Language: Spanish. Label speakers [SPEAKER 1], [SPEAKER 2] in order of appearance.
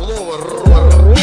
[SPEAKER 1] слово. Ро, ро.